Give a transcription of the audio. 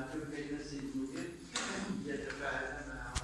una fitness